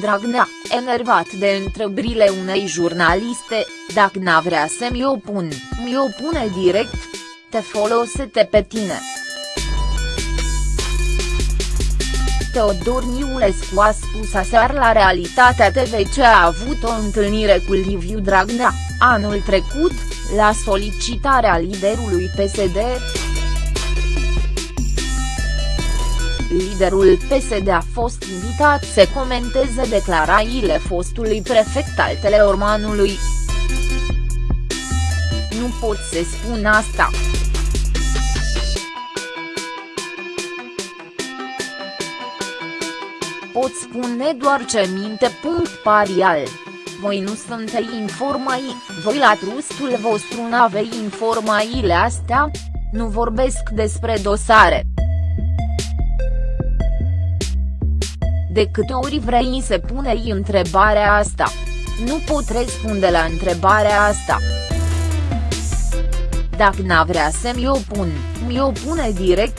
Dragnea, enervat de întrebările unei jurnaliste, dacă n-a vrea să mi opun, mi opune direct. Te folosete pe tine. Teodor Niulescu a spus aseară la Realitatea TV ce a avut o întâlnire cu Liviu Dragnea, anul trecut, la solicitarea liderului PSD. Liderul PSD a fost invitat să comenteze declarațiile fostului prefect al Teleormanului. Nu pot să spun asta. Pot spune doar ce minte. Parial. Voi nu sunteți informai, voi la trustul vostru n-aveți informațiile astea? Nu vorbesc despre dosare. De câte ori vrei să punei întrebarea asta? Nu pot răspunde la întrebarea asta. Dacă n-a vrea să mi opun, mi opune direct.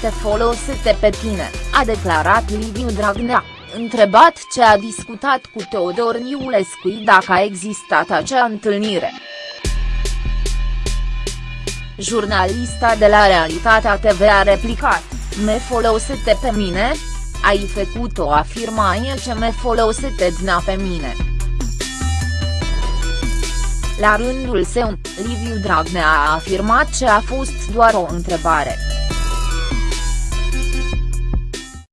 Te folosește pe tine, a declarat Liviu Dragnea, întrebat ce a discutat cu Teodor Niulescu dacă a existat acea întâlnire. Jurnalista de la Realitatea TV a replicat, me folosete pe mine? Ai făcut o afirmație ce me folosete dna pe mine. La rândul său, Liviu Dragnea a afirmat ce a fost doar o întrebare.